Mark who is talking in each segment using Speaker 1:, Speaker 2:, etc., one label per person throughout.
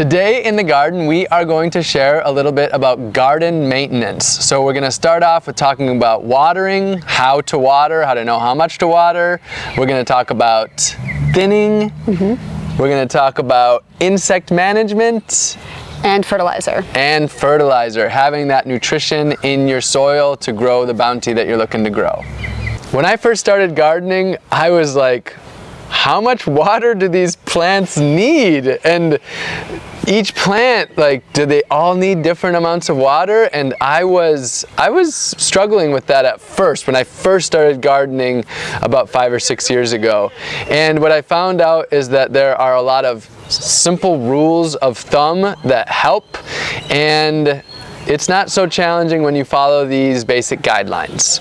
Speaker 1: Today in the garden, we are going to share a little bit about garden maintenance. So we're gonna start off with talking about watering, how to water, how to know how much to water. We're gonna talk about thinning. Mm -hmm. We're gonna talk about insect management.
Speaker 2: And fertilizer.
Speaker 1: And fertilizer, having that nutrition in your soil to grow the bounty that you're looking to grow. When I first started gardening, I was like, how much water do these plants need? And each plant, like, do they all need different amounts of water? And I was, I was struggling with that at first when I first started gardening about five or six years ago. And what I found out is that there are a lot of simple rules of thumb that help and it's not so challenging when you follow these basic guidelines.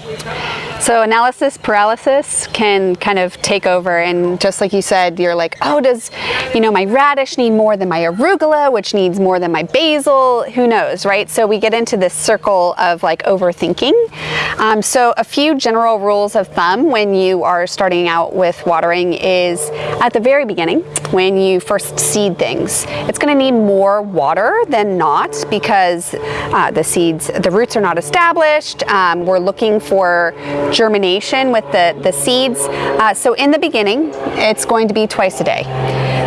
Speaker 2: So analysis paralysis can kind of take over and just like you said, you're like, oh, does, you know, my radish need more than my arugula, which needs more than my basil? Who knows, right? So we get into this circle of like overthinking. Um, so a few general rules of thumb when you are starting out with watering is at the very beginning, when you first seed things, it's gonna need more water than not because uh, the seeds, the roots are not established. Um, we're looking for germination with the, the seeds. Uh, so in the beginning, it's going to be twice a day.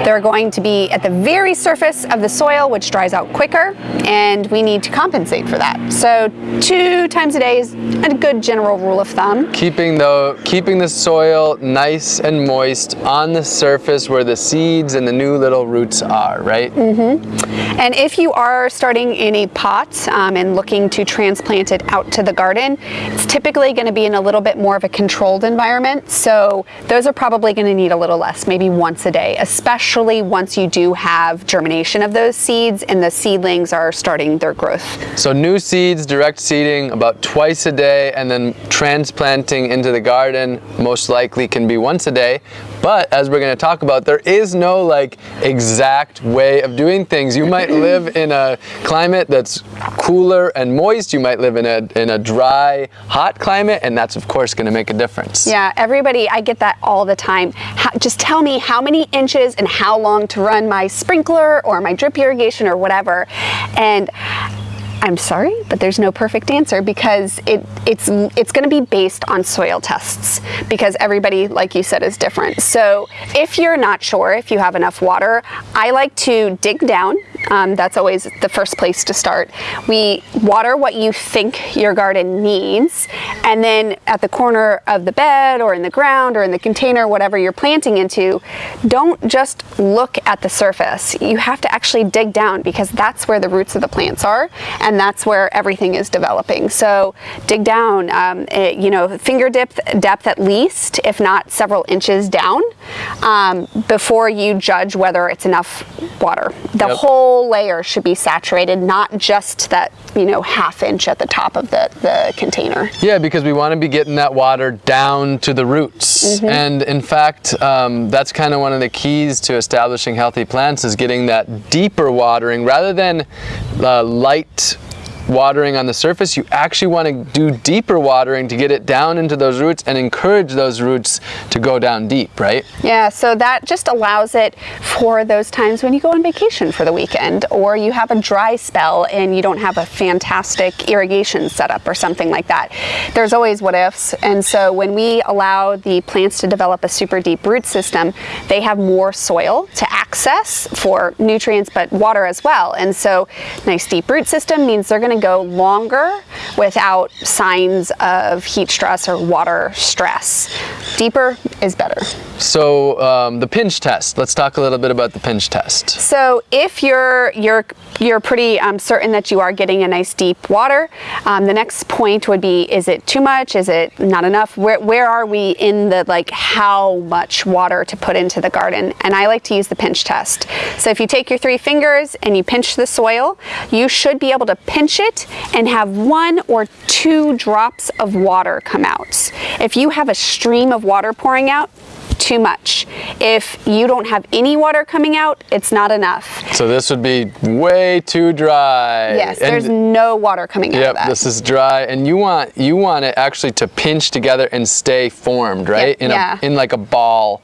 Speaker 2: They're going to be at the very surface of the soil, which dries out quicker, and we need to compensate for that. So two times a day is a good general rule of thumb.
Speaker 1: Keeping the, keeping the soil nice and moist on the surface where the seeds and the new little roots are, right?
Speaker 2: Mm -hmm. And if you are starting in a pot um, and looking to transplant it out to the garden, it's typically going to be in a little bit more of a controlled environment. So those are probably going to need a little less, maybe once a day, especially especially once you do have germination of those seeds and the seedlings are starting their growth.
Speaker 1: So new seeds, direct seeding about twice a day and then transplanting into the garden most likely can be once a day. But as we're going to talk about, there is no like exact way of doing things. You might live in a climate that's cooler and moist. You might live in a, in a dry, hot climate, and that's of course going to make a difference.
Speaker 2: Yeah, everybody, I get that all the time. How, just tell me how many inches and how long to run my sprinkler or my drip irrigation or whatever. And I'm sorry, but there's no perfect answer because it, it's, it's gonna be based on soil tests because everybody, like you said, is different. So if you're not sure if you have enough water, I like to dig down. Um, that's always the first place to start. We water what you think your garden needs and then at the corner of the bed or in the ground or in the container, whatever you're planting into, don't just look at the surface. You have to actually dig down because that's where the roots of the plants are and that's where everything is developing. So dig down, um, it, you know, finger depth, depth at least, if not several inches down, um, before you judge whether it's enough water. The yep. whole layer should be saturated, not just that, you know, half inch at the top of the, the container.
Speaker 1: Yeah, because we want to be getting that water down to the roots. Mm -hmm. And in fact, um, that's kind of one of the keys to establishing healthy plants is getting that deeper watering rather than uh, light watering on the surface, you actually want to do deeper watering to get it down into those roots and encourage those roots to go down deep, right?
Speaker 2: Yeah, so that just allows it for those times when you go on vacation for the weekend or you have a dry spell and you don't have a fantastic irrigation setup or something like that. There's always what ifs, and so when we allow the plants to develop a super deep root system, they have more soil to access for nutrients but water as well. And so nice deep root system means they're going to go longer without signs of heat stress or water stress. Deeper is better.
Speaker 1: So um, the pinch test, let's talk a little bit about the pinch test.
Speaker 2: So if you're, you're, you're pretty um, certain that you are getting a nice deep water, um, the next point would be, is it too much? Is it not enough? Where, where are we in the like how much water to put into the garden? And I like to use the pinch test. So if you take your three fingers and you pinch the soil, you should be able to pinch it and have one or two drops of water come out. If you have a stream of water pouring out, too much. If you don't have any water coming out, it's not enough.
Speaker 1: So this would be way too dry.
Speaker 2: Yes, and there's no water coming
Speaker 1: yep,
Speaker 2: out of that.
Speaker 1: this is dry and you want you want it actually to pinch together and stay formed, right? Yep,
Speaker 2: in
Speaker 1: yeah. a in like a ball.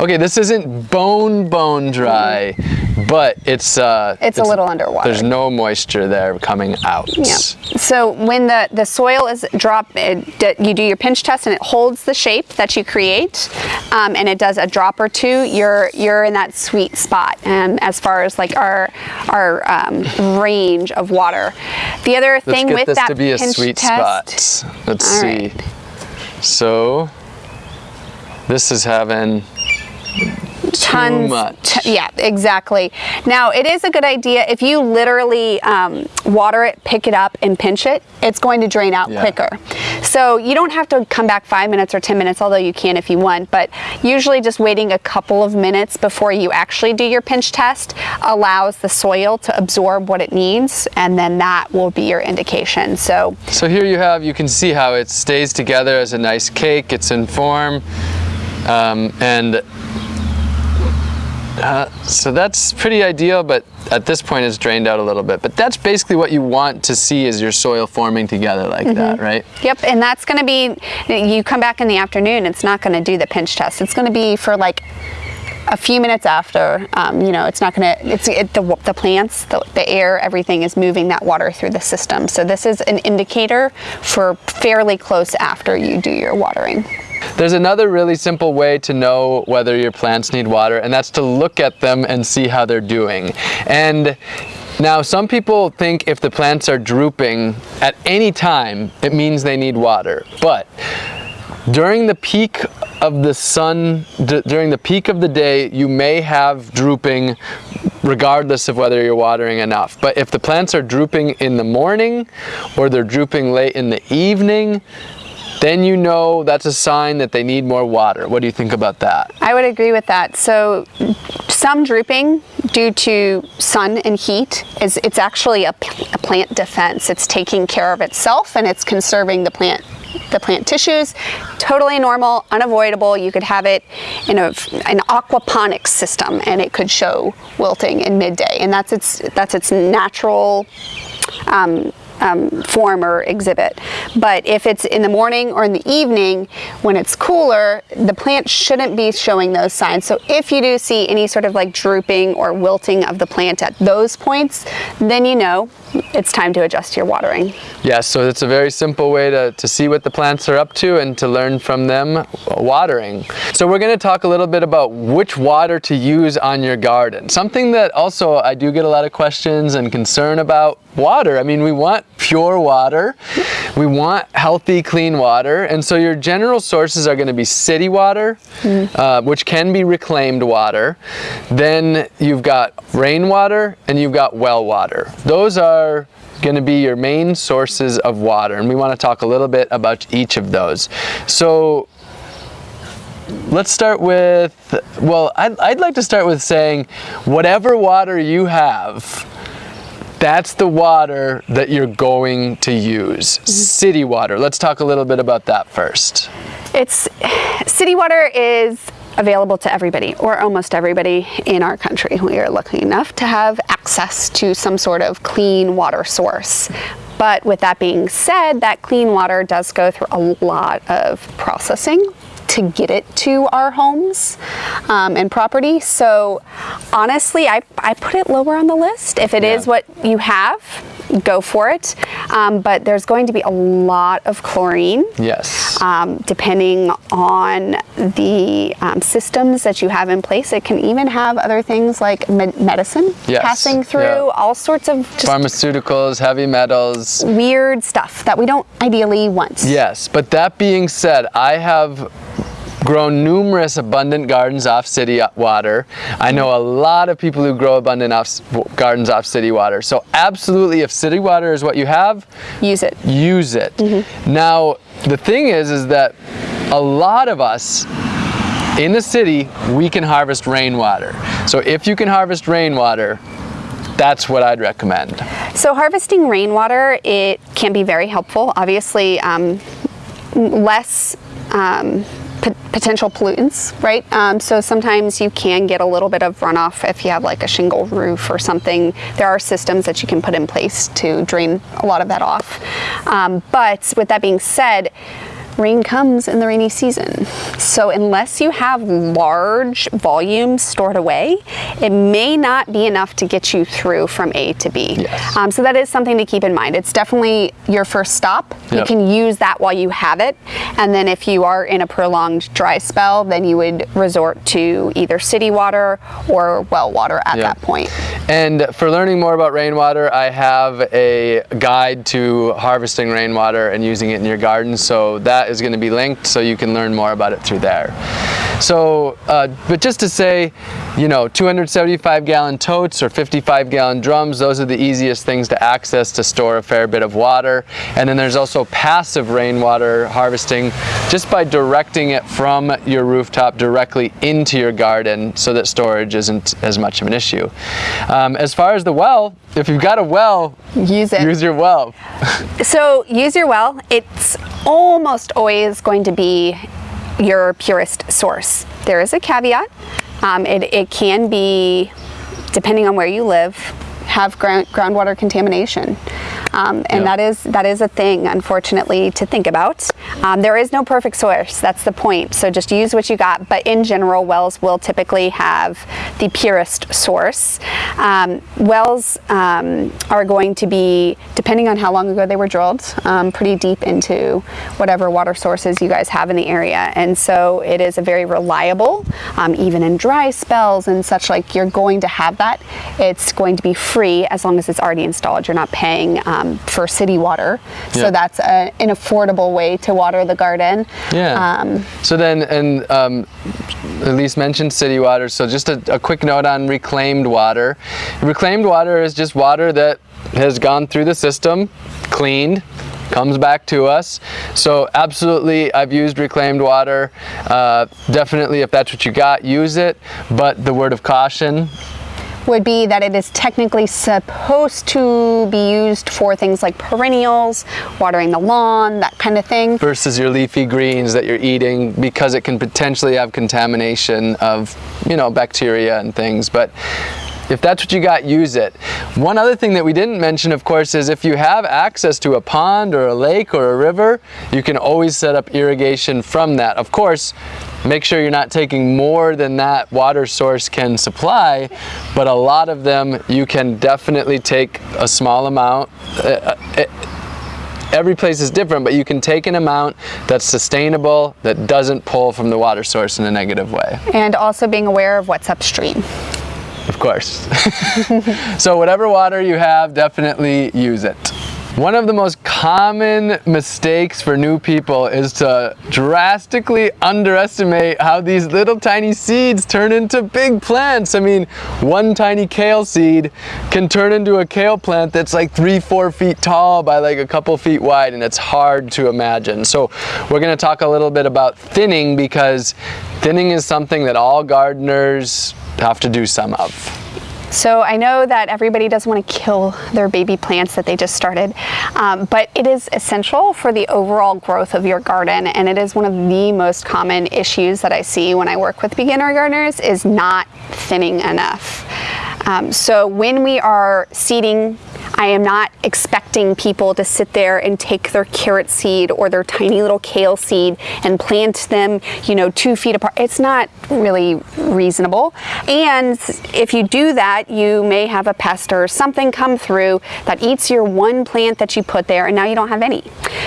Speaker 1: Okay, this isn't bone bone dry. Mm but it's uh,
Speaker 2: It's a little underwater.
Speaker 1: There's no moisture there coming out.
Speaker 2: Yeah. So when the, the soil is drop, it, you do your pinch test and it holds the shape that you create, um, and it does a drop or two. You're you're in that sweet spot, um, as far as like our our um, range of water. The other
Speaker 1: Let's
Speaker 2: thing
Speaker 1: get
Speaker 2: with
Speaker 1: this
Speaker 2: that
Speaker 1: to be a sweet
Speaker 2: test,
Speaker 1: spot. Let's
Speaker 2: All
Speaker 1: see.
Speaker 2: right.
Speaker 1: So this is having
Speaker 2: tons. yeah, exactly. Now it is a good idea if you literally um, water it, pick it up, and pinch it. It's going to drain out
Speaker 1: Yeah.
Speaker 2: quicker. So you don't have to come back five minutes or ten minutes, although you can if you want. But usually, just waiting a couple of minutes before you actually do your pinch test allows the soil to absorb what it needs, and then that will be your indication. So
Speaker 1: So here you have, you can see how it stays together as a nice cake. It's in form. Um, and uh, so that's pretty ideal, but at this point it's drained out a little bit. But that's basically what you want to see is your soil forming together like that, right?
Speaker 2: Yep, and that's going to be, you come back in the afternoon, it's not going to do the pinch test. It's going to be for like a few minutes after, um, you know, it's not going to, it's it, the, the plants, the, the air, everything is moving that water through the system. So this is an indicator for fairly close after you do your watering.
Speaker 1: There's another really simple way to know whether your plants need water, and that's to look at them and see how they're doing. And now some people think if the plants are drooping at any time, it means they need water. But during the peak of the sun, during the peak of the day, you may have drooping regardless of whether you're watering enough. But if the plants are drooping in the morning or they're drooping late in the evening, then you know that's a sign that they need more water. What do you think about that?
Speaker 2: I would agree with that. So some drooping due to sun and heat is it's actually a plant defense. It's taking care of itself and it's conserving the plant the plant tissues. Totally normal, unavoidable. You could have it in a, an aquaponics system and it could show wilting in midday. And that's its that's its natural um, um, form or exhibit. But if it's in the morning or in the evening when it's cooler, the plant shouldn't be showing those signs. So if you do see any sort of like drooping or wilting of the plant at those points, then you know it's time to adjust your watering.
Speaker 1: Yeah, so it's a very simple way to, to see what the plants are up to and to learn from them watering. So we're going to talk a little bit about which water to use on your garden. Something that also I do get a lot of questions and concern about water. I mean, we want pure water. We want healthy, clean water. And so your general sources are going to be city water, uh, which can be reclaimed water. Then you've got rainwater and you've got well water. Those are going to be your main sources of water. And we want to talk a little bit about each of those. So let's start with, well, I'd, I'd like to start with saying whatever water you have, that's the water that you're going to use. Mm-hmm. City water. Let's talk a little bit about that first.
Speaker 2: It's city water is available to everybody or almost everybody in our country. We are lucky enough to have access to some sort of clean water source. But with that being said, that clean water does go through a lot of processing to get it to our homes um, and property. So honestly, I, I put it lower on the list. If it is
Speaker 1: Yeah.
Speaker 2: what you have, go for it. Um, but there's going to be a lot of chlorine
Speaker 1: Yes.
Speaker 2: um, depending on the um, systems that you have in place. It can even have other things like med- medicine
Speaker 1: Yes,
Speaker 2: passing through,
Speaker 1: yeah.
Speaker 2: all sorts of just
Speaker 1: Pharmaceuticals, heavy metals.
Speaker 2: weird stuff that we don't ideally want.
Speaker 1: Yes, but that being said, I have grown numerous abundant gardens off city water. I know a lot of people who grow abundant off gardens off city water. So absolutely, if city water is what you have,
Speaker 2: Use it.
Speaker 1: use it. Now, the thing is, is that a lot of us in the city, we can harvest rainwater. So if you can harvest rainwater, that's what I'd recommend.
Speaker 2: So harvesting rainwater, it can be very helpful. Obviously, um, less um, potential pollutants, right? Um, so sometimes you can get a little bit of runoff if you have like a shingle roof or something. There are systems that you can put in place to drain a lot of that off. Um, but with that being said, rain comes in the rainy season. So unless you have large volumes stored away, it may not be enough to get you through from A to B.
Speaker 1: Yes.
Speaker 2: Um, so that is something to keep in mind. It's definitely your first stop. You can use that while you have it. And then if you are in a prolonged dry spell, then you would resort to either city water or well water at
Speaker 1: Yeah.
Speaker 2: that point.
Speaker 1: And for learning more about rainwater, I have a guide to harvesting rainwater and using it in your garden. So that is going to be linked so you can learn more about it through there. So, uh, but just to say, you know, 275 gallon totes or 55 gallon drums, those are the easiest things to access to store a fair bit of water. And then there's also passive rainwater harvesting just by directing it from your rooftop directly into your garden so that storage isn't as much of an issue. Um, as far as the well, if you've got a well,
Speaker 2: Use it.
Speaker 1: use your well.
Speaker 2: So use your well. It's almost always going to be your purest source. There is a caveat. Um, it, it can be, depending on where you live, have ground, groundwater contamination. Um, and
Speaker 1: Yeah.
Speaker 2: that is that is a thing, unfortunately, to think about. Um, there is no perfect source. That's the point. So just use what you got. But in general, wells will typically have the purest source. Um, wells um, are going to be, depending on how long ago they were drilled, um, pretty deep into whatever water sources you guys have in the area. And so it is a very reliable, um, even in dry spells and such like. You're going to have that. It's going to be free as long as it's already installed. You're not paying um, for city water. So
Speaker 1: Yeah.
Speaker 2: that's a, an affordable way to water the garden.
Speaker 1: Yeah.
Speaker 2: Um,
Speaker 1: so then, and um, Elise mentioned city water. So just a, a quick note on reclaimed water. Reclaimed water is just water that has gone through the system, cleaned, comes back to us. So absolutely, I've used reclaimed water. Uh, definitely, if that's what you got, use it. But the word of caution,
Speaker 2: would be that it is technically supposed to be used for things like perennials, watering the lawn, that kind of thing.
Speaker 1: versus your leafy greens that you're eating because it can potentially have contamination of, you know, bacteria and things. But if that's what you got, use it. One other thing that we didn't mention, of course, is if you have access to a pond or a lake or a river, you can always set up irrigation from that. Of course, make sure you're not taking more than that water source can supply, but a lot of them you can definitely take a small amount. Uh, uh, every place is different, but you can take an amount that's sustainable, that doesn't pull from the water source in a negative way,
Speaker 2: And also being aware of what's upstream.
Speaker 1: Of course. so whatever water you have, definitely use it. One of the most common mistakes for new people is to drastically underestimate how these little tiny seeds turn into big plants. I mean, one tiny kale seed can turn into a kale plant that's like three, four feet tall by like a couple feet wide, and it's hard to imagine. So we're gonna talk a little bit about thinning because thinning is something that all gardeners have to do some of.
Speaker 2: So I know that everybody doesn't want to kill their baby plants that they just started, um, but it is essential for the overall growth of your garden, and it is one of the most common issues that I see when I work with beginner gardeners is not thinning enough. Um, so when we are seeding I am not expecting people to sit there and take their carrot seed or their tiny little kale seed and plant them, you know, two feet apart. It's not really reasonable. And if you do that, you may have a pest or something come through that eats your one plant that you put there, and now you don't have any.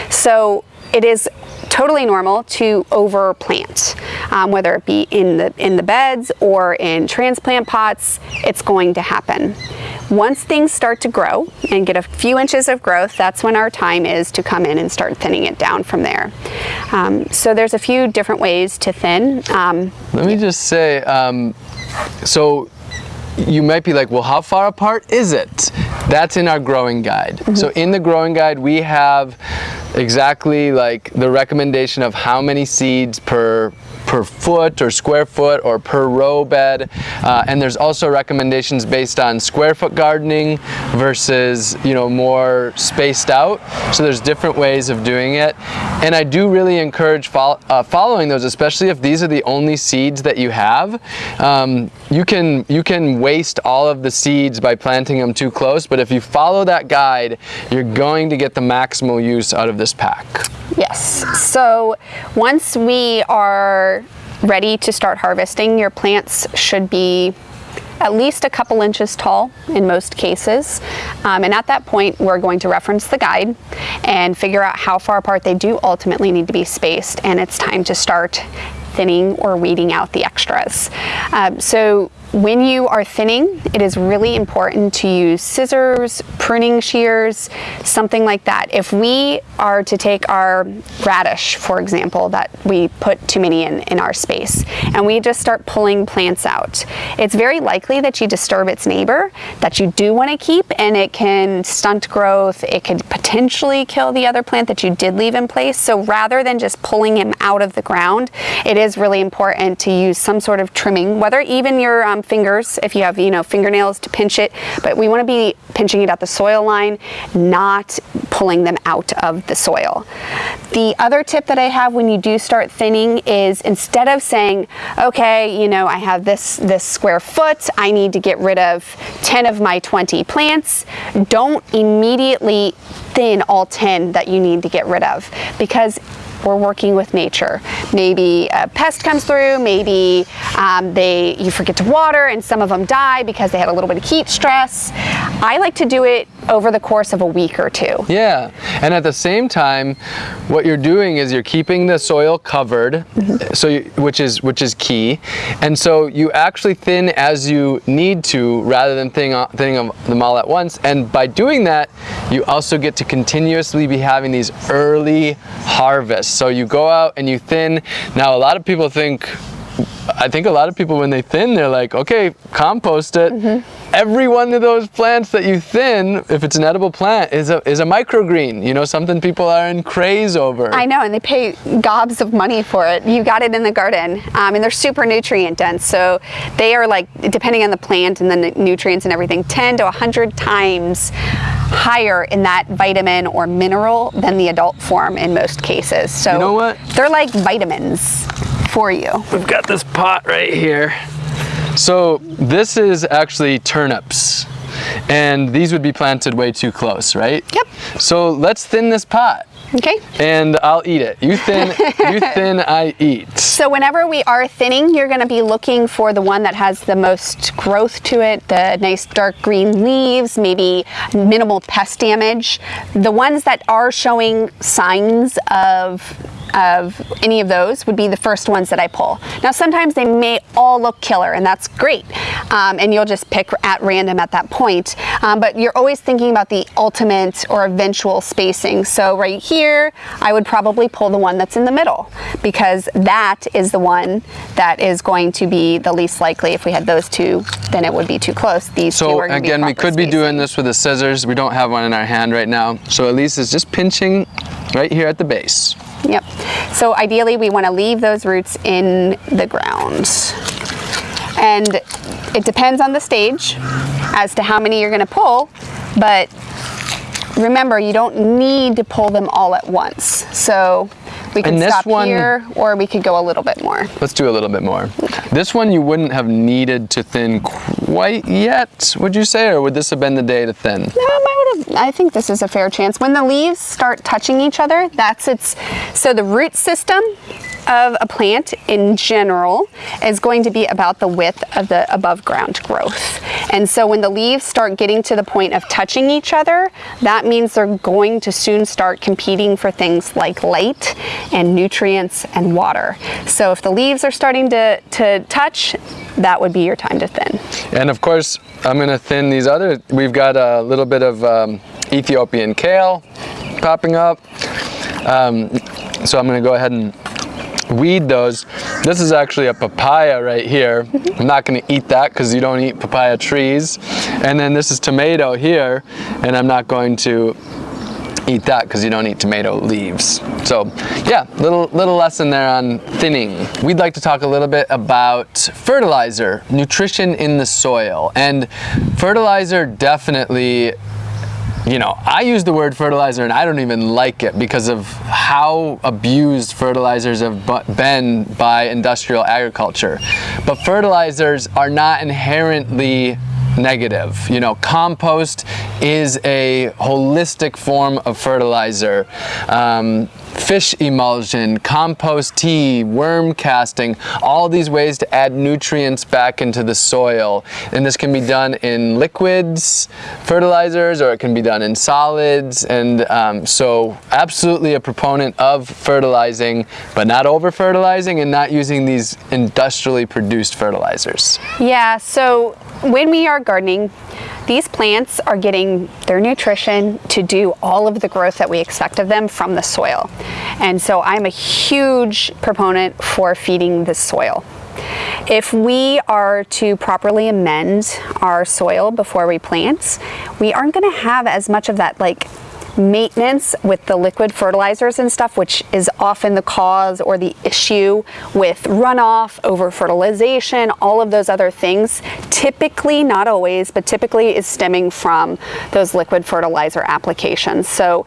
Speaker 2: So it is totally normal to overplant, um, whether it be in the in the beds or in transplant pots. It's going to happen. Once things start to grow and get a few inches of growth, that's when our time is to come in and start thinning it down from there. Um, so there's a few different ways to thin. Um,
Speaker 1: Let me just say, um, so you might be like, well, how far apart is it? That's in our growing guide. Mm-hmm. So in the growing guide, we have exactly like the recommendation of how many seeds per per foot or square foot or per row bed. Uh, and there's also recommendations based on square foot gardening versus, you know, more spaced out. So there's different ways of doing it. And I do really encourage fo uh, following those, especially if these are the only seeds that you have. Um, you can you can waste all of the seeds by planting them too close, but if you follow that guide, you're going to get the maximal use out of this pack.
Speaker 2: Yes. So once we are ready to start harvesting, your plants should be at least a couple inches tall in most cases. Um, and at that point, we're going to reference the guide and figure out how far apart they do ultimately need to be spaced. And it's time to start thinning or weeding out the extras. Um, so when you are thinning, it is really important to use scissors, pruning shears, something like that. If we are to take our radish, for example, that we put too many in, in our space, and we just start pulling plants out, it's very likely that you disturb its neighbor that you do want to keep, and it can stunt growth, it could potentially kill the other plant that you did leave in place. So rather than just pulling him out of the ground, it is really important to use some sort of trimming, whether even your um, fingers if you have, you know, fingernails to pinch it, but we want to be pinching it at the soil line, not pulling them out of the soil. The other tip that I have when you do start thinning is instead of saying, okay, you know, I have this, this square foot, I need to get rid of 10 of my 20 plants, don't immediately thin all 10 that you need to get rid of because we're working with nature. Maybe a pest comes through, maybe um, they you forget to water and some of them die because they had a little bit of heat stress. I like to do it over the course of a week or two.
Speaker 1: Yeah, and at the same time, what you're doing is you're keeping the soil covered, mm -hmm. so you, which is which is key, and so you actually thin as you need to rather than thinning, thinning them all at once. And by doing that, you also get to continuously be having these early harvests. So you go out and you thin. Now a lot of people think I think a lot of people when they thin, they're like, okay, compost it. Mm -hmm. Every one of those plants that you thin, if it's an edible plant, is a, is a microgreen. You know, something people are in craze over.
Speaker 2: I know, and they pay gobs of money for it. You got it in the garden, um, and they're super nutrient dense. So they are like, depending on the plant and the nutrients and everything, 10 to 100 times higher in that vitamin or mineral than the adult form in most cases. So
Speaker 1: you know what?
Speaker 2: They're like vitamins for you.
Speaker 1: We've got this pot right here. So this is actually turnips and these would be planted way too close, right?
Speaker 2: Yep.
Speaker 1: So let's thin this pot.
Speaker 2: Okay.
Speaker 1: And I'll eat it. You thin, you thin, I eat.
Speaker 2: So whenever we are thinning, you're going to be looking for the one that has the most growth to it, the nice dark green leaves, maybe minimal pest damage. The ones that are showing signs of of any of those would be the first ones that I pull. Now sometimes they may all look killer and that's great um, and you'll just pick at random at that point um, but you're always thinking about the ultimate or eventual spacing. So right here I would probably pull the one that's in the middle because that is the one that is going to be the least likely if we had those two then it would be too close. These
Speaker 1: so again we could spacing. be doing this with the scissors. We don't have one in our hand right now so at least it's just pinching right here at the base.
Speaker 2: Yep. So ideally we want to leave those roots in the ground. And it depends on the stage as to how many you're going to pull, but remember you don't need to pull them all at once. So we can stop one, here or we could go a little bit more.
Speaker 1: Let's do a little bit more. Okay. This one you wouldn't have needed to thin quite yet, would you say, or would this have been the day to thin? No,
Speaker 2: I would have, I think this is a fair chance. When the leaves start touching each other, that's its, so the root system of a plant in general is going to be about the width of the above ground growth. And so when the leaves start getting to the point of touching each other, that means they're going to soon start competing for things like light and nutrients and water. So if the leaves are starting to, to touch, that would be your time to thin.
Speaker 1: And of course, I'm gonna thin these other, we've got a little bit of um, Ethiopian kale popping up. Um, so I'm gonna go ahead and weed those. This is actually a papaya right here. I'm not gonna eat that because you don't eat papaya trees. And then this is tomato here, and I'm not going to eat that because you don't eat tomato leaves. So yeah, little, little lesson there on thinning. We'd like to talk a little bit about fertilizer, nutrition in the soil. And fertilizer definitely you know, I use the word fertilizer and I don't even like it because of how abused fertilizers have been by industrial agriculture. But fertilizers are not inherently negative. You know, compost is a holistic form of fertilizer. Um, fish emulsion, compost tea, worm casting, all these ways to add nutrients back into the soil. And this can be done in liquids, fertilizers, or it can be done in solids. And um, so absolutely a proponent of fertilizing, but not over fertilizing and not using these industrially produced fertilizers.
Speaker 2: Yeah, so when we are gardening, these plants are getting their nutrition to do all of the growth that we expect of them from the soil. And so I'm a huge proponent for feeding the soil. If we are to properly amend our soil before we plant, we aren't gonna have as much of that like maintenance with the liquid fertilizers and stuff, which is often the cause or the issue with runoff, over fertilization, all of those other things, typically, not always, but typically is stemming from those liquid fertilizer applications. So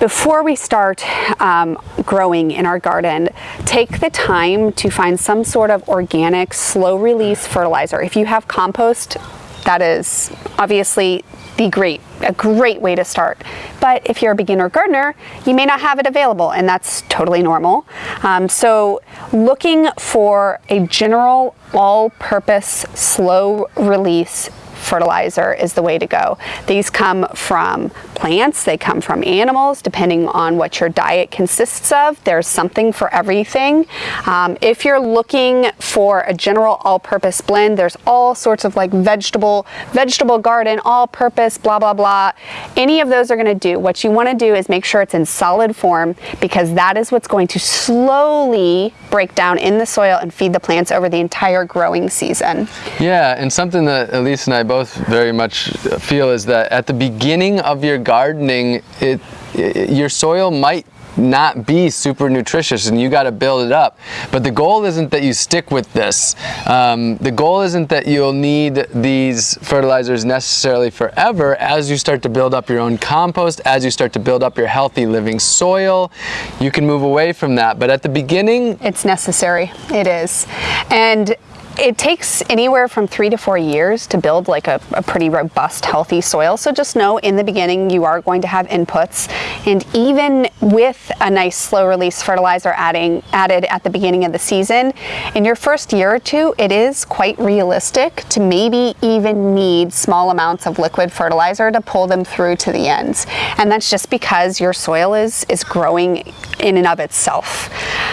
Speaker 2: before we start um, growing in our garden, take the time to find some sort of organic, slow release fertilizer. If you have compost, that is obviously the great, a great way to start. But if you're a beginner gardener, you may not have it available and that's totally normal. Um, so looking for a general all-purpose slow release fertilizer is the way to go. These come from plants, they come from animals, depending on what your diet consists of. There's something for everything. Um, if you're looking for a general all-purpose blend, there's all sorts of like vegetable, vegetable garden, all-purpose, blah, blah, blah. Any of those are gonna do. What you wanna do is make sure it's in solid form because that is what's going to slowly break down in the soil and feed the plants over the entire growing season.
Speaker 1: Yeah, and something that Elise and I both very much feel is that at the beginning of your gardening, it, it your soil might not be super nutritious and you got to build it up. But the goal isn't that you stick with this. Um, the goal isn't that you'll need these fertilizers necessarily forever as you start to build up your own compost, as you start to build up your healthy living soil, you can move away from that. But at the beginning,
Speaker 2: it's necessary. It is. And it takes anywhere from three to four years to build like a, a, pretty robust, healthy soil. So just know in the beginning you are going to have inputs. And even with a nice slow release fertilizer adding added at the beginning of the season, in your first year or two, it is quite realistic to maybe even need small amounts of liquid fertilizer to pull them through to the ends. And that's just because your soil is, is growing in and of itself.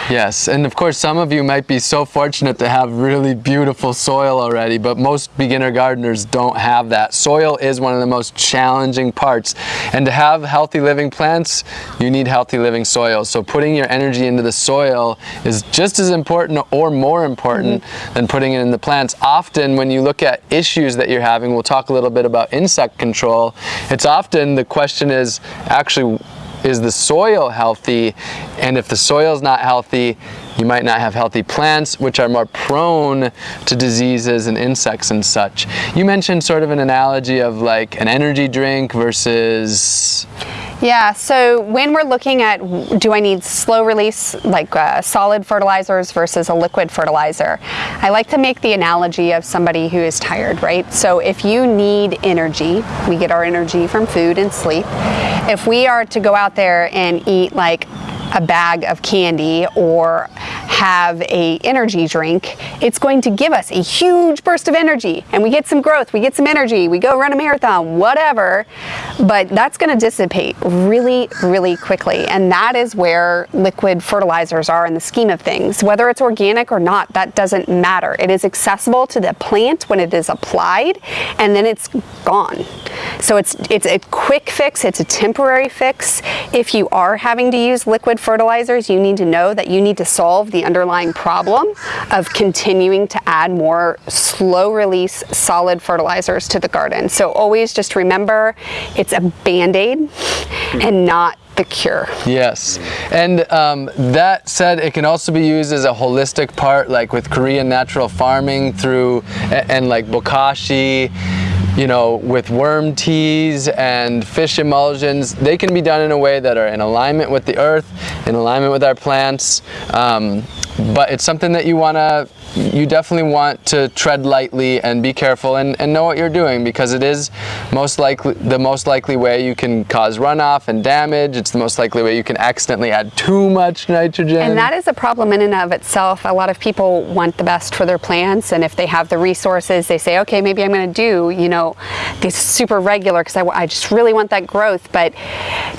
Speaker 1: Yes, and of course some of you might be so fortunate to have really beautiful soil already, but most beginner gardeners don't have that. Soil is one of the most challenging parts, and to have healthy living plants, you need healthy living soil. So putting your energy into the soil is just as important or more important mm -hmm. than putting it in the plants. Often when you look at issues that you're having, we'll talk a little bit about insect control, it's often the question is actually is the soil healthy? And if the soil is not healthy, you might not have healthy plants, which are more prone to diseases and insects and such. You mentioned sort of an analogy of like an energy drink versus
Speaker 2: yeah, so when we're looking at do I need slow release like uh, solid fertilizers versus a liquid fertilizer, I like to make the analogy of somebody who is tired, right? So if you need energy, we get our energy from food and sleep. If we are to go out there and eat like a bag of candy or have a energy drink, it's going to give us a huge burst of energy and we get some growth, we get some energy, we go run a marathon, whatever, but that's going to dissipate really, really quickly. And that is where liquid fertilizers are in the scheme of things. Whether it's organic or not, that doesn't matter. It is accessible to the plant when it is applied and then it's gone. So it's, it's a quick fix, it's a temporary fix. If you are having to use liquid fertilizers, you need to know that you need to solve the underlying problem of continuing to add more slow release solid fertilizers to the garden. So always just remember it's a band-aid and not the cure.
Speaker 1: Yes, and um, that said, it can also be used as a holistic part, like with Korean natural farming through, and, and like bokashi, you know, with worm teas and fish emulsions, they can be done in a way that are in alignment with the earth, in alignment with our plants. Um, but it's something that you want to you definitely want to tread lightly and be careful and, and know what you're doing because it is most likely the most likely way you can cause runoff and damage. It's the most likely way you can accidentally add too much nitrogen.
Speaker 2: And that is a problem in and of itself. A lot of people want the best for their plants and if they have the resources, they say, okay, maybe I'm going to do, you know, this super regular because I, I just really want that growth. But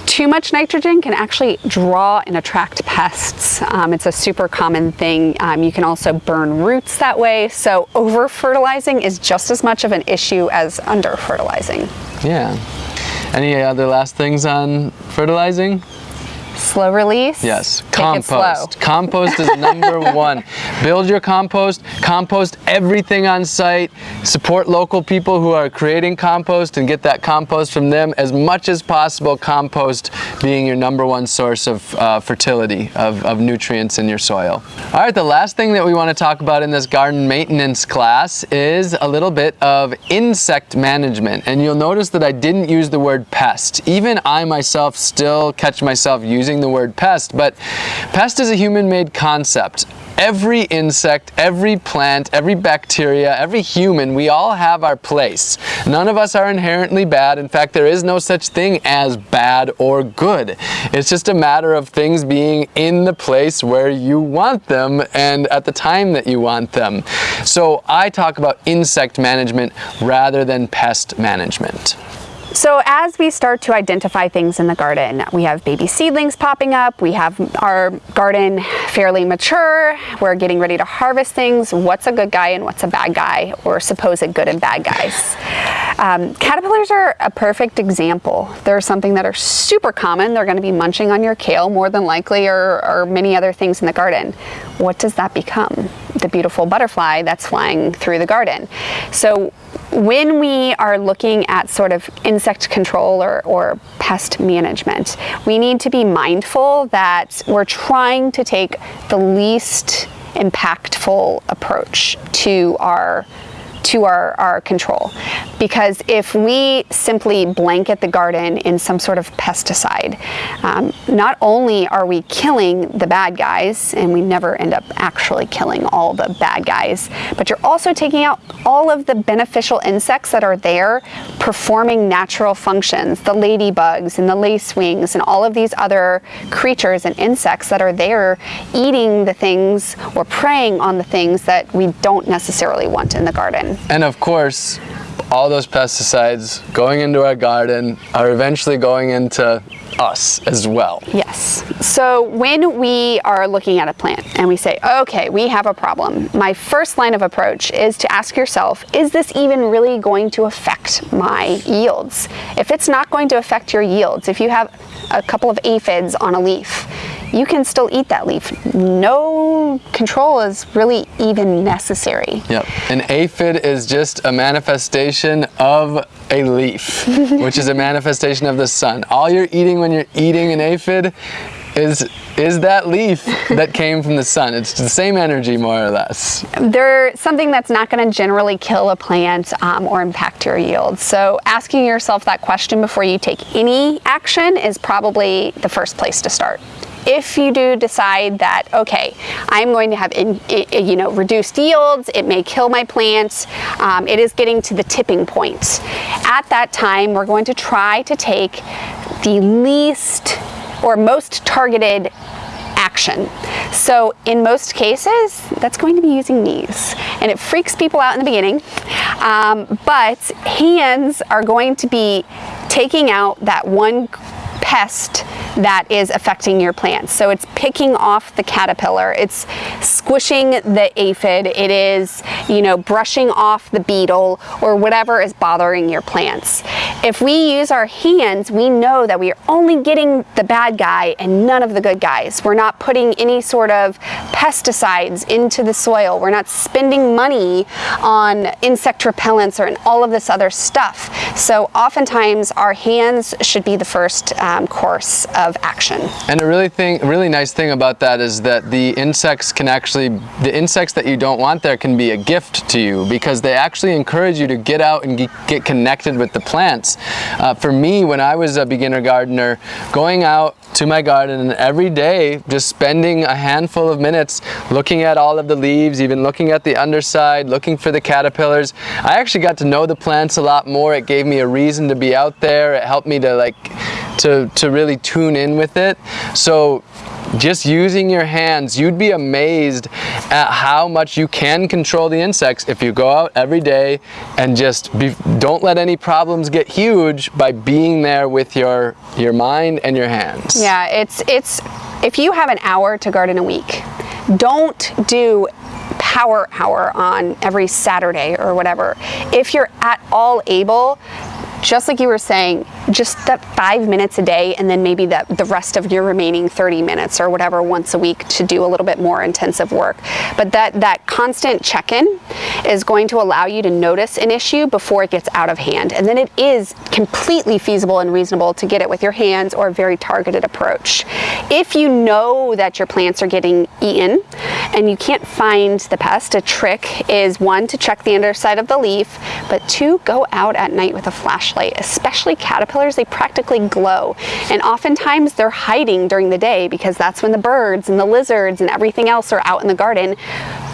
Speaker 2: too much nitrogen can actually draw and attract pests. Um, it's a super common thing. Um, you can also burn roots that way. So over fertilizing is just as much of an issue as under fertilizing.
Speaker 1: Yeah. Any other last things on fertilizing?
Speaker 2: Slow release.
Speaker 1: Yes, compost. Compost is number one. Build your compost, compost everything on site, support local people who are creating compost and get that compost from them as much as possible, compost being your number one source of uh, fertility, of, of nutrients in your soil. All right, the last thing that we want to talk about in this garden maintenance class is a little bit of insect management. And you'll notice that I didn't use the word pest. Even I myself still catch myself using using the word pest, but pest is a human-made concept. Every insect, every plant, every bacteria, every human, we all have our place. None of us are inherently bad. In fact, there is no such thing as bad or good. It's just a matter of things being in the place where you want them and at the time that you want them. So I talk about insect management rather than pest management.
Speaker 2: So as we start to identify things in the garden, we have baby seedlings popping up, we have our garden fairly mature, we're getting ready to harvest things, what's a good guy and what's a bad guy, or supposed good and bad guys. Um, caterpillars are a perfect example. They're something that are super common. They're gonna be munching on your kale more than likely or, or many other things in the garden. What does that become? The beautiful butterfly that's flying through the garden. So when we are looking at sort of insect control or, or, pest management, we need to be mindful that we're trying to take the least impactful approach to our to our, our control. Because if we simply blanket the garden in some sort of pesticide, um, not only are we killing the bad guys, and we never end up actually killing all the bad guys, but you're also taking out all of the beneficial insects that are there performing natural functions, the ladybugs and the lacewings and all of these other creatures and insects that are there eating the things or preying on the things that we don't necessarily want in the garden.
Speaker 1: And of course, all those pesticides going into our garden are eventually going into us as well.
Speaker 2: Yes. So when we are looking at a plant and we say, okay, we have a problem, my first line of approach is to ask yourself, is this even really going to affect my yields? If it's not going to affect your yields, if you have a couple of aphids on a leaf, you can still eat that leaf. No control is really even necessary.
Speaker 1: Yep. An aphid is just a manifestation of a leaf, which is a manifestation of the sun. All you're eating when you're eating an aphid is is that leaf that came from the sun. It's the same energy, more or less.
Speaker 2: They're something that's not going to generally kill a plant um, or impact your yield. So asking yourself that question before you take any action is probably the first place to start if you do decide that, okay, I'm going to have, in, you know, reduced yields, it may kill my plants, um, it is getting to the tipping point. At that time, we're going to try to take the least or most targeted action. So in most cases, that's going to be using knees. And it freaks people out in the beginning, um, but hands are going to be taking out that one pest that is affecting your plants. So it's picking off the caterpillar, it's squishing the aphid, it is, you know, brushing off the beetle or whatever is bothering your plants. If we use our hands, we know that we are only getting the bad guy and none of the good guys. We're not putting any sort of pesticides into the soil. We're not spending money on insect repellents or all of this other stuff. So oftentimes our hands should be the first um, course of action.
Speaker 1: And a really thing, really nice thing about that is that the insects can actually, the insects that you don't want there can be a gift to you because they actually encourage you to get out and get connected with the plants. Uh, for me, when I was a beginner gardener, going out to my garden every day, just spending a handful of minutes looking at all of the leaves, even looking at the underside, looking for the caterpillars. I actually got to know the plants a lot more. It gave me a reason to be out there. It helped me to like, to, to really tune in with it. So just using your hands, you'd be amazed at how much you can control the insects if you go out every day and just be, don't let any problems get huge by being there with your, your mind and your hands.
Speaker 2: Yeah, it's, it's, if you have an hour to garden a week, don't do power hour on every Saturday or whatever. If you're at all able, just like you were saying, just that five minutes a day and then maybe the, the rest of your remaining 30 minutes or whatever once a week to do a little bit more intensive work. But that, that constant check-in is going to allow you to notice an issue before it gets out of hand. And then it is completely feasible and reasonable to get it with your hands or a very targeted approach. If you know that your plants are getting eaten and you can't find the pest, a trick is one, to check the underside of the leaf, but two, go out at night with a flashlight, especially caterpillars, they practically glow. And oftentimes they're hiding during the day because that's when the birds and the lizards and everything else are out in the garden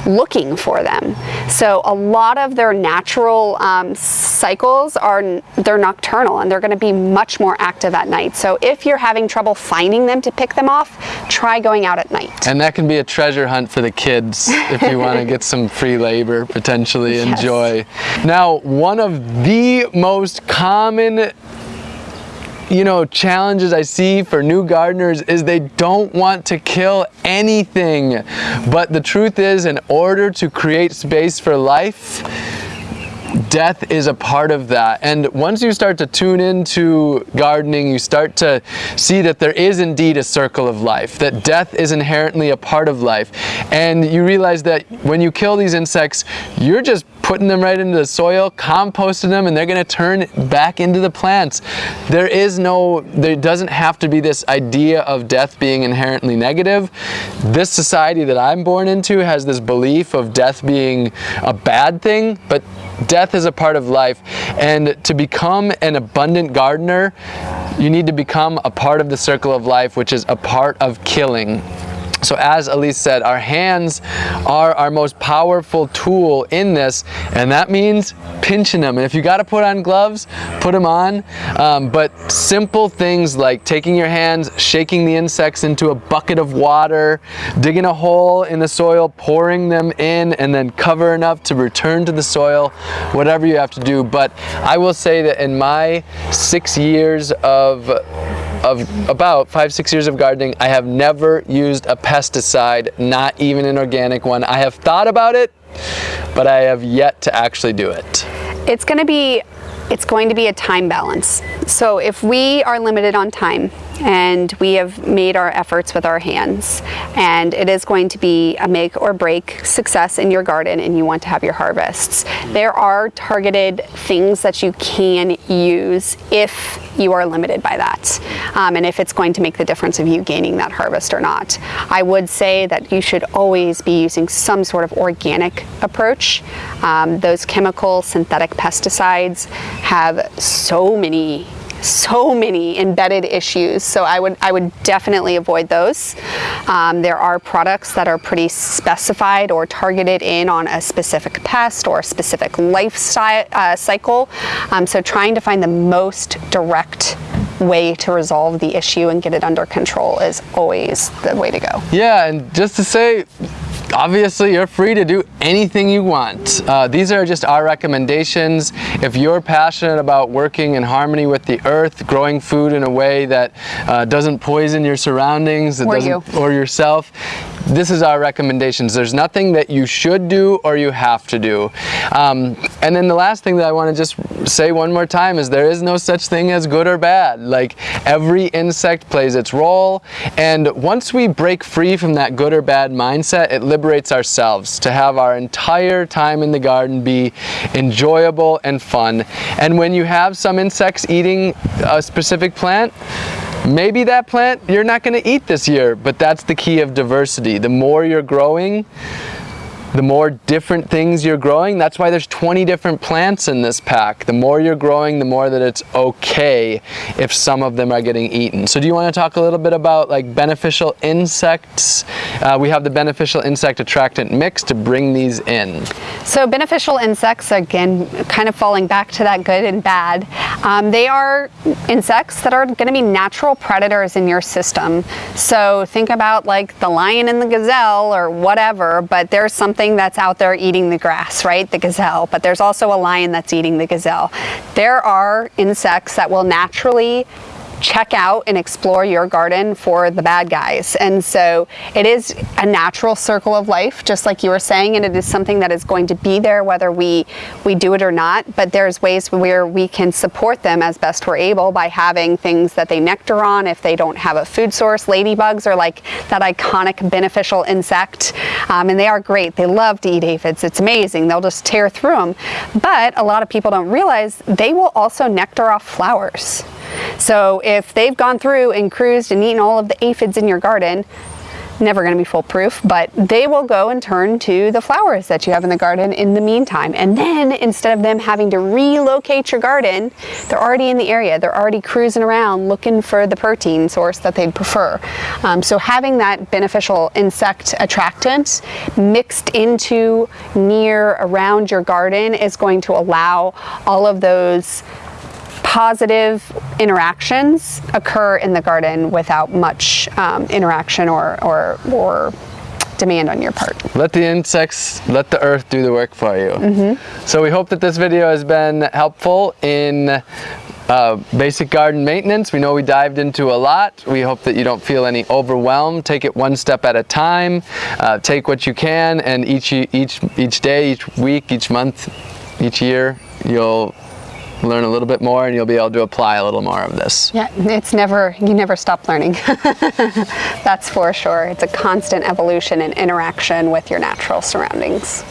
Speaker 2: looking for them. So a lot of their natural um, cycles are they're nocturnal and they're going to be much more active at night. So if you're having trouble finding them to pick them off, try going out at night.
Speaker 1: And that can be a treasure hunt for the kids if you want to get some free labor potentially yes. enjoy. Now, one of the most common you know, challenges I see for new gardeners is they don't want to kill anything. But the truth is, in order to create space for life, death is a part of that. And once you start to tune into gardening, you start to see that there is indeed a circle of life, that death is inherently a part of life. And you realize that when you kill these insects, you're just putting them right into the soil, composting them, and they're gonna turn back into the plants. There is no, there doesn't have to be this idea of death being inherently negative. This society that I'm born into has this belief of death being a bad thing, but death is a part of life. And to become an abundant gardener, you need to become a part of the circle of life, which is a part of killing. So as Elise said, our hands are our most powerful tool in this, and that means pinching them. And if you got to put on gloves, put them on. Um, but simple things like taking your hands, shaking the insects into a bucket of water, digging a hole in the soil, pouring them in, and then cover enough to return to the soil, whatever you have to do. But I will say that in my six years of of about five, six years of gardening, I have never used a pesticide, not even an organic one. I have thought about it, but I have yet to actually do it.
Speaker 2: It's to be it's going to be a time balance. So if we are limited on time and we have made our efforts with our hands and it is going to be a make or break success in your garden and you want to have your harvests, there are targeted things that you can use if you are limited by that um, and if it's going to make the difference of you gaining that harvest or not. I would say that you should always be using some sort of organic approach. Um, those chemical synthetic pesticides have so many so many embedded issues. So I would, I would definitely avoid those. Um, there are products that are pretty specified or targeted in on a specific pest or a specific lifestyle uh, cycle. Um, so trying to find the most direct way to resolve the issue and get it under control is always the way to go.
Speaker 1: Yeah, and just to say, obviously you're free to do anything you want. Uh, these are just our recommendations. If you're passionate about working in harmony with the earth, growing food in a way that uh, doesn't poison your surroundings that
Speaker 2: Or
Speaker 1: doesn't,
Speaker 2: you.
Speaker 1: or yourself, this is our recommendations. There's nothing that you should do or you have to do. Um, and then the last thing that I want to just say one more time is there is no such thing as good or bad. Like every insect plays its role and once we break free from that good or bad mindset, it liberates ourselves to have our entire time in the garden be enjoyable and fun. And when you have some insects eating a specific plant, maybe that plant you're not going to eat this year, but that's the key of diversity. The more you're growing, the more different things you're growing. That's why there's 20 different plants in this pack. The more you're growing, the more that it's okay if some of them are getting eaten. So do you want to talk a little bit about like beneficial insects? Uh, we have the beneficial insect attractant mix to bring these in.
Speaker 2: So beneficial insects, again, kind of falling back to that good and bad, um, they are insects that are going to be natural predators in your system. So think about like the lion and the gazelle or whatever, but there's something that's out there eating the grass, right? The gazelle, but there's also a lion that's eating the gazelle. There are insects that will naturally check out and explore your garden for the bad guys. And so it is a natural circle of life, just like you were saying, and it is something that is going to be there whether we, we do it or not. But there's ways where we can support them as best we're able by having things that they nectar on if they don't have a food source. Ladybugs are like that iconic beneficial insect, um, and they are great. They love to eat aphids. It's amazing. They'll just tear through them. But a lot of people don't realize they will also nectar off flowers. So if they've gone through and cruised and eaten all of the aphids in your garden, never going to be foolproof, but they will go and turn to the flowers that you have in the garden in the meantime. And then instead of them having to relocate your garden, they're already in the area. They're already cruising around looking for the protein source that they'd prefer. Um, so having that beneficial insect attractant mixed into near around your garden is going to allow all of those positive interactions occur in the garden without much um, interaction or, or, or demand on your part.
Speaker 1: Let the insects, let the earth do the work for you. So we hope that this video has been helpful in uh, basic garden maintenance. We know we dived into a lot. We hope that you don't feel any overwhelm. Take it one step at a time. Uh, take what you can and each, each, each day, each week, each month, each year, you'll learn a little bit more and you'll be able to apply a little more of this.
Speaker 2: Yeah, it's never, you never stop learning. That's for sure. It's a constant evolution and interaction with your natural surroundings.